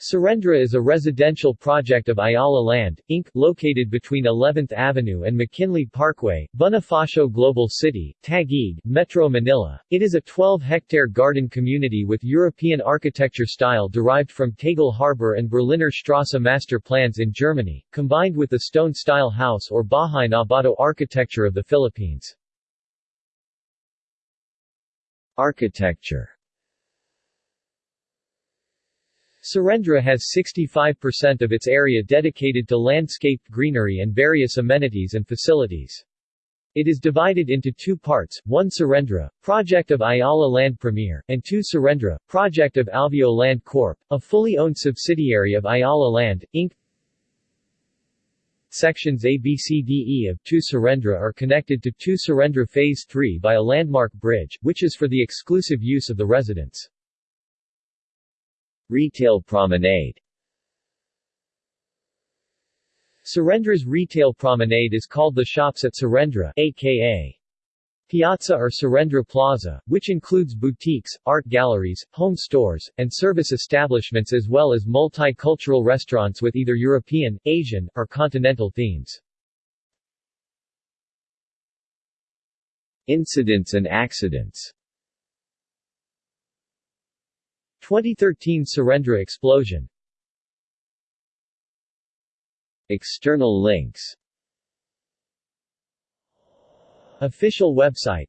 Serendra is a residential project of Ayala Land, Inc., located between 11th Avenue and McKinley Parkway, Bonifacio Global City, Taguig, Metro Manila. It is a 12-hectare garden community with European architecture style derived from Tegel Harbor and Berliner Strasse master plans in Germany, combined with the stone-style house or Bahay na Bato architecture of the Philippines. Architecture Serendra has 65% of its area dedicated to landscaped greenery and various amenities and facilities. It is divided into two parts, one Serendra, project of Ayala Land Premier, and two Serendra, project of Alveo Land Corp., a fully owned subsidiary of Ayala Land, Inc. Sections A, B, C, D, E of 2 Serendra are connected to 2 Serendra Phase 3 by a landmark bridge, which is for the exclusive use of the residents. Retail Promenade Serendra's Retail Promenade is called the Shops at Serendra, aka Piazza or Serendra Plaza, which includes boutiques, art galleries, home stores, and service establishments as well as multicultural restaurants with either European, Asian, or continental themes. Incidents and accidents 2013 Serendra explosion. External links. Official website